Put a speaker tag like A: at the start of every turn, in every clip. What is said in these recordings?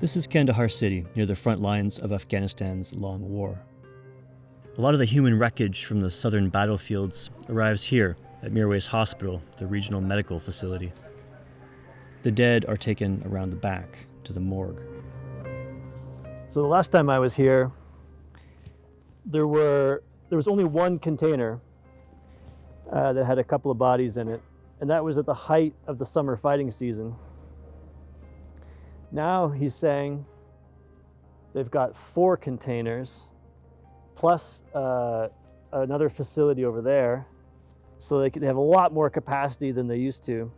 A: This is Kandahar City, near the front lines of Afghanistan's long war. A lot of the human wreckage from the southern battlefields arrives here at Mirwais Hospital, the regional medical facility. The dead are taken around the back to the morgue. So the last time I was here, there were there was only one container uh, that had a couple of bodies in it, and that was at the height of the summer fighting season. Now he's saying they've got four containers plus uh, another facility over there, so they, they have a lot more capacity than they used to.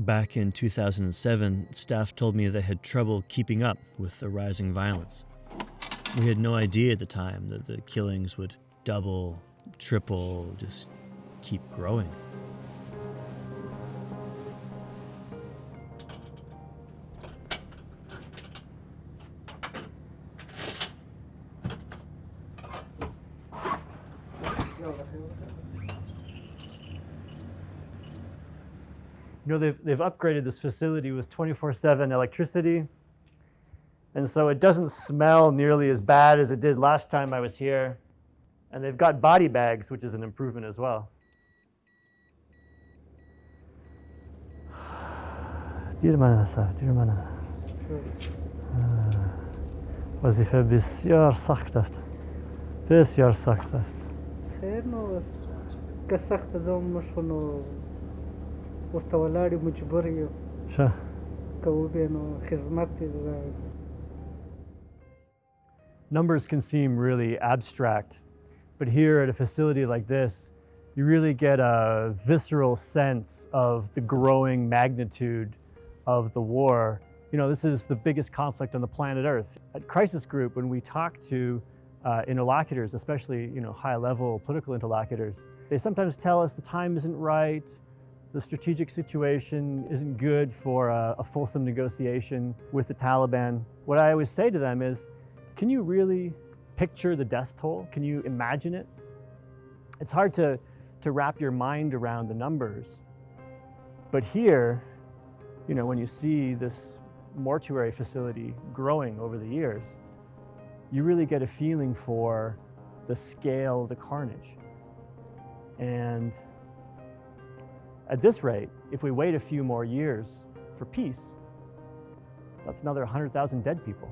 A: Back in 2007, staff told me they had trouble keeping up with the rising violence. We had no idea at the time that the killings would double, triple, just keep growing. You know, they've, they've upgraded this facility with 24-7 electricity. And so it doesn't smell nearly as bad as it did last time I was here. And they've got body bags, which is an improvement as well. Dirmanasa, Dirmana. Vazife besyar saktaft. Besyar saktaft.
B: خیر نو که سخت ده موږ نو ورته ولاړ یو مجبور یو
A: ښه
B: که وبې نو خدمت دې دا
A: Numbers can seem really abstract, but here at a facility like this, you really get a visceral sense of the growing magnitude of the war. You know, this is the biggest conflict on the planet Earth. At Crisis Group, when we talk to uh, interlocutors, especially, you know, high-level political interlocutors, they sometimes tell us the time isn't right, the strategic situation isn't good for a, a fulsome negotiation with the Taliban. What I always say to them is, can you really picture the death toll? Can you imagine it? It's hard to, to wrap your mind around the numbers. But here, you know, when you see this mortuary facility growing over the years, you really get a feeling for the scale of the carnage. And at this rate, if we wait a few more years for peace, that's another 100,000 dead people.